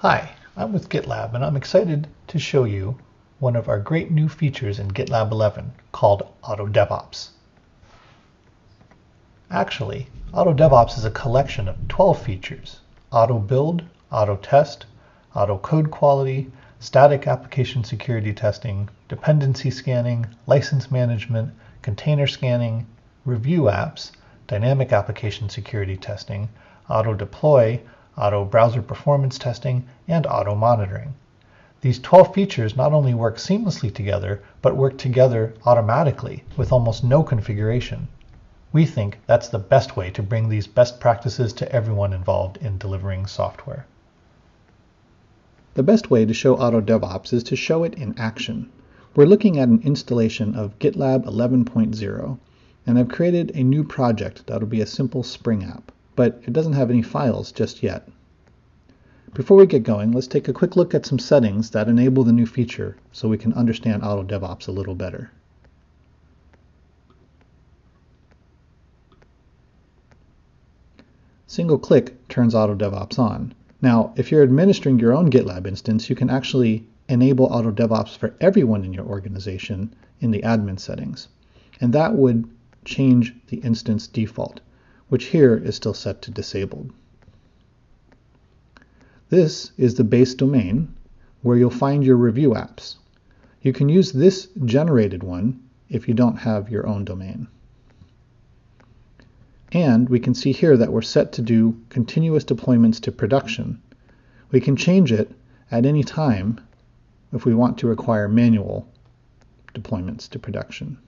Hi, I'm with GitLab and I'm excited to show you one of our great new features in GitLab 11 called Auto DevOps. Actually, Auto DevOps is a collection of 12 features. Auto build, auto test, auto code quality, static application security testing, dependency scanning, license management, container scanning, review apps, dynamic application security testing, auto deploy, auto browser performance testing, and auto monitoring. These 12 features not only work seamlessly together, but work together automatically with almost no configuration. We think that's the best way to bring these best practices to everyone involved in delivering software. The best way to show Auto DevOps is to show it in action. We're looking at an installation of GitLab 11.0, and I've created a new project that'll be a simple Spring app but it doesn't have any files just yet. Before we get going, let's take a quick look at some settings that enable the new feature so we can understand Auto DevOps a little better. Single click turns Auto DevOps on. Now, if you're administering your own GitLab instance, you can actually enable Auto DevOps for everyone in your organization in the admin settings. And that would change the instance default which here is still set to disabled. This is the base domain where you'll find your review apps. You can use this generated one if you don't have your own domain. And we can see here that we're set to do continuous deployments to production. We can change it at any time if we want to require manual deployments to production.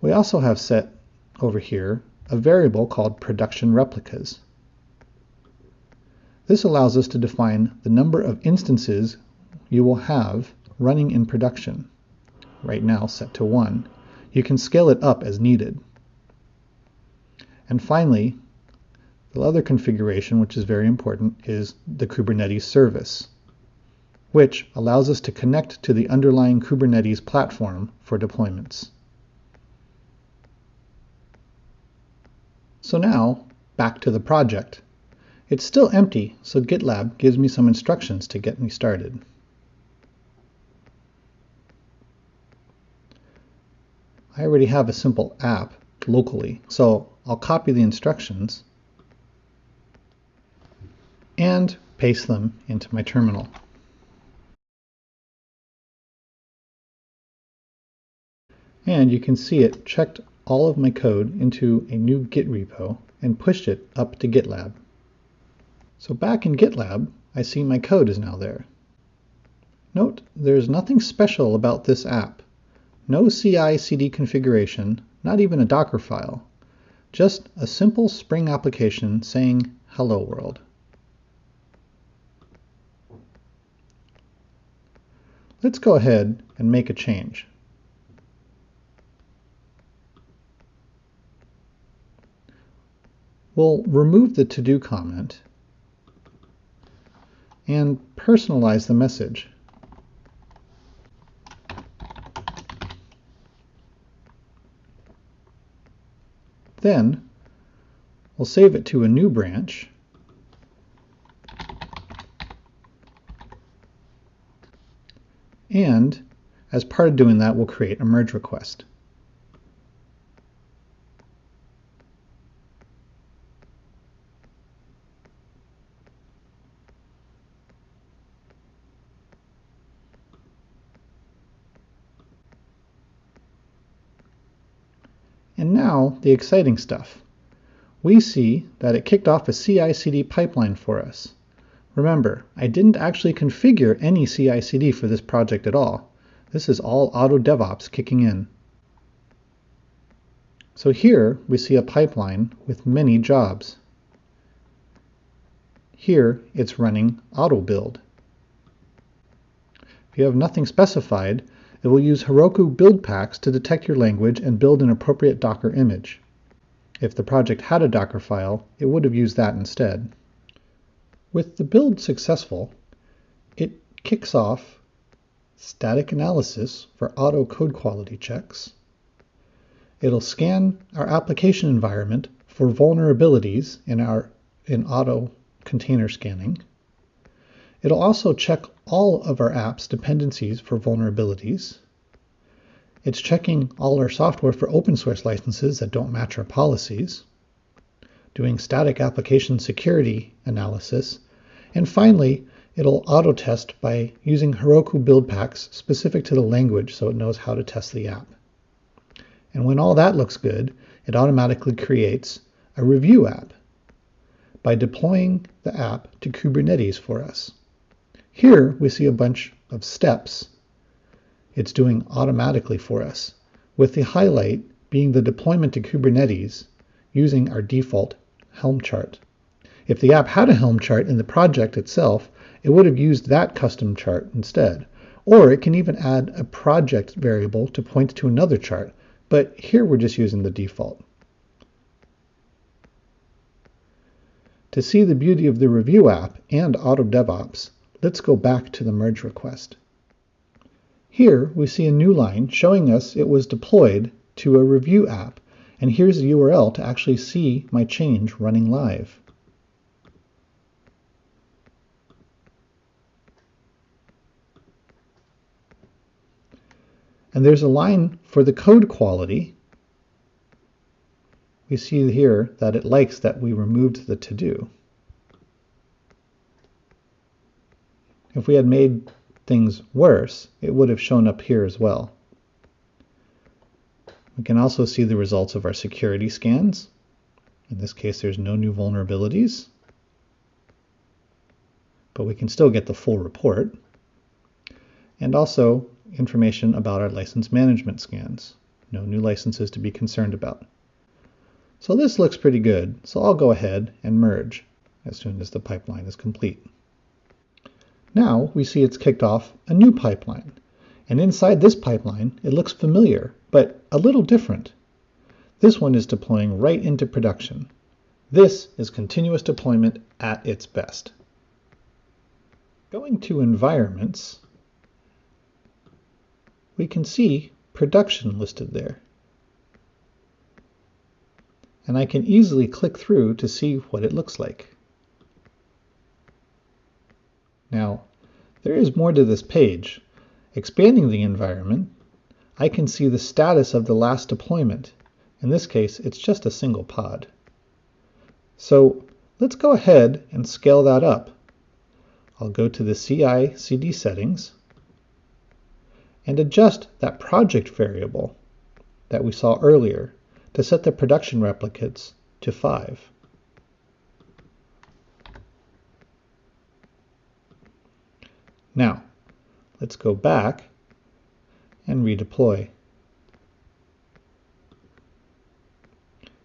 We also have set over here a variable called production replicas. This allows us to define the number of instances you will have running in production, right now set to 1. You can scale it up as needed. And finally, the other configuration, which is very important, is the Kubernetes service, which allows us to connect to the underlying Kubernetes platform for deployments. So now, back to the project. It's still empty, so GitLab gives me some instructions to get me started. I already have a simple app locally, so I'll copy the instructions and paste them into my terminal. And you can see it checked all of my code into a new Git repo and pushed it up to GitLab. So back in GitLab, I see my code is now there. Note, there's nothing special about this app. No CI-CD configuration, not even a Docker file. Just a simple Spring application saying hello world. Let's go ahead and make a change. We'll remove the to-do comment and personalize the message. Then we'll save it to a new branch and as part of doing that we'll create a merge request. And now the exciting stuff. We see that it kicked off a CI/CD pipeline for us. Remember, I didn't actually configure any CI/CD for this project at all. This is all Auto DevOps kicking in. So here we see a pipeline with many jobs. Here it's running auto build. If you have nothing specified, it will use Heroku build packs to detect your language and build an appropriate Docker image. If the project had a Docker file, it would have used that instead. With the build successful, it kicks off static analysis for auto code quality checks. It'll scan our application environment for vulnerabilities in our in auto container scanning. It'll also check all of our apps dependencies for vulnerabilities. It's checking all our software for open source licenses that don't match our policies, doing static application security analysis, and finally, it'll auto test by using Heroku build packs specific to the language so it knows how to test the app. And when all that looks good, it automatically creates a review app by deploying the app to Kubernetes for us. Here we see a bunch of steps it's doing automatically for us, with the highlight being the deployment to Kubernetes using our default Helm chart. If the app had a Helm chart in the project itself, it would have used that custom chart instead. Or it can even add a project variable to point to another chart, but here we're just using the default. To see the beauty of the review app and Auto DevOps, let's go back to the merge request. Here we see a new line showing us it was deployed to a review app, and here's the URL to actually see my change running live. And there's a line for the code quality. We see here that it likes that we removed the to-do. If we had made things worse, it would have shown up here as well. We can also see the results of our security scans. In this case, there's no new vulnerabilities, but we can still get the full report. And also information about our license management scans. No new licenses to be concerned about. So this looks pretty good, so I'll go ahead and merge as soon as the pipeline is complete. Now we see it's kicked off a new pipeline. And inside this pipeline, it looks familiar, but a little different. This one is deploying right into production. This is continuous deployment at its best. Going to environments, we can see production listed there. And I can easily click through to see what it looks like. Now, there is more to this page. Expanding the environment, I can see the status of the last deployment. In this case, it's just a single pod. So let's go ahead and scale that up. I'll go to the CI CD settings and adjust that project variable that we saw earlier to set the production replicates to 5. Now, let's go back and redeploy.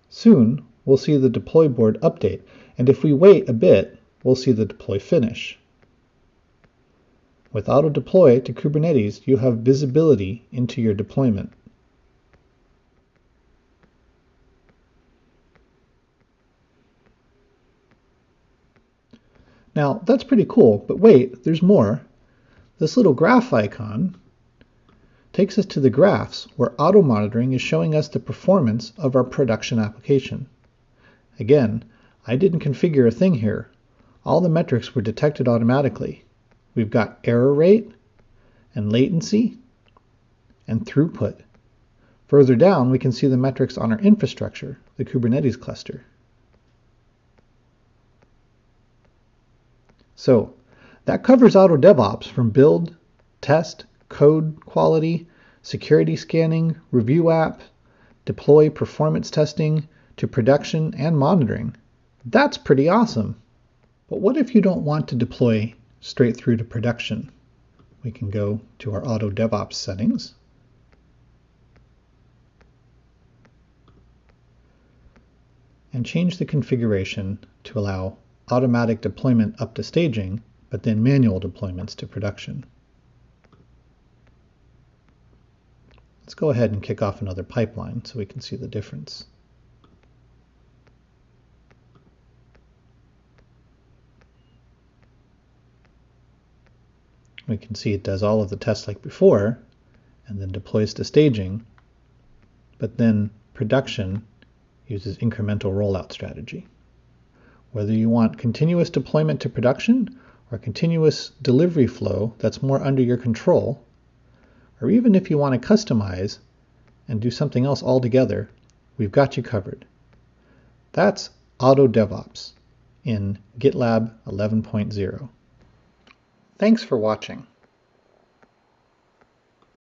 Soon, we'll see the deploy board update, and if we wait a bit, we'll see the deploy finish. With auto deploy to Kubernetes, you have visibility into your deployment. Now, that's pretty cool, but wait, there's more. This little graph icon takes us to the graphs where auto monitoring is showing us the performance of our production application. Again, I didn't configure a thing here. All the metrics were detected automatically. We've got error rate and latency and throughput. Further down, we can see the metrics on our infrastructure, the Kubernetes cluster. So that covers auto DevOps from build, test, code quality, security scanning, review app, deploy performance testing, to production and monitoring. That's pretty awesome. But what if you don't want to deploy straight through to production? We can go to our auto DevOps settings. and change the configuration to allow automatic deployment up to staging but then manual deployments to production. Let's go ahead and kick off another pipeline so we can see the difference. We can see it does all of the tests like before, and then deploys to staging, but then production uses incremental rollout strategy. Whether you want continuous deployment to production or continuous delivery flow that's more under your control, or even if you want to customize and do something else altogether, we've got you covered. That's Auto DevOps in GitLab 11.0. Thanks for watching.